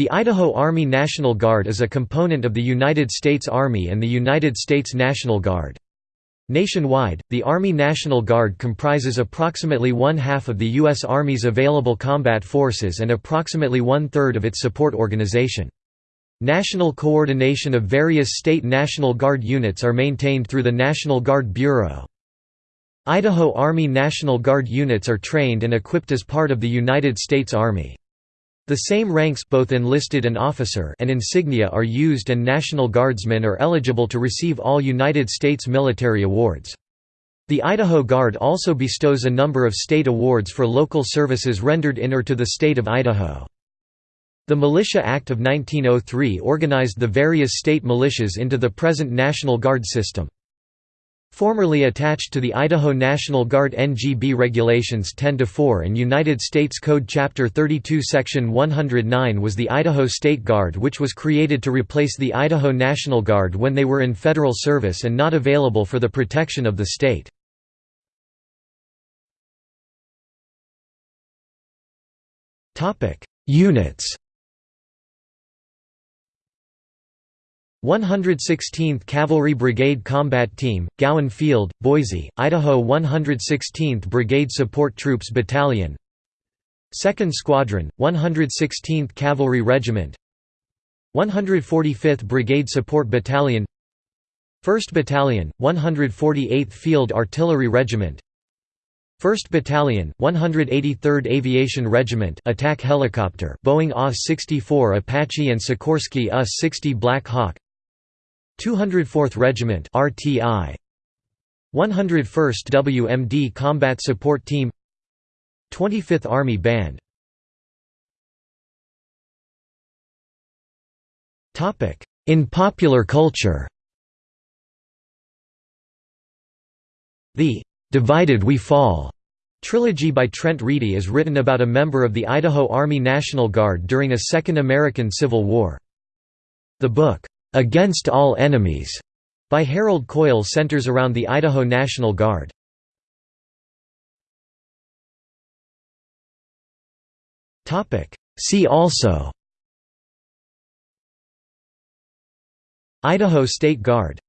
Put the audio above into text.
The Idaho Army National Guard is a component of the United States Army and the United States National Guard. Nationwide, the Army National Guard comprises approximately one-half of the U.S. Army's available combat forces and approximately one-third of its support organization. National coordination of various state National Guard units are maintained through the National Guard Bureau. Idaho Army National Guard units are trained and equipped as part of the United States Army. The same ranks both enlisted and officer and insignia are used and National Guardsmen are eligible to receive all United States military awards. The Idaho Guard also bestows a number of state awards for local services rendered in or to the state of Idaho. The Militia Act of 1903 organized the various state militias into the present National Guard system. Formerly attached to the Idaho National Guard NGB Regulations 10-4 and United States Code Chapter 32 Section 109 was the Idaho State Guard which was created to replace the Idaho National Guard when they were in federal service and not available for the protection of the state. Units 116th Cavalry Brigade Combat Team, Gowen Field, Boise, Idaho 116th Brigade Support Troops Battalion. 2nd Squadron, 116th Cavalry Regiment. 145th Brigade Support Battalion. 1st Battalion, 148th Field Artillery Regiment. 1st Battalion, 183rd Aviation Regiment attack helicopter Boeing AH-64 Apache and Sikorsky UH-60 Black Hawk 204th Regiment RTI 101st WMD Combat Support Team 25th Army Band Topic In popular culture The Divided We Fall trilogy by Trent Reedy is written about a member of the Idaho Army National Guard during a Second American Civil War. The book, "'Against All Enemies' by Harold Coyle centers around the Idaho National Guard. See also Idaho State Guard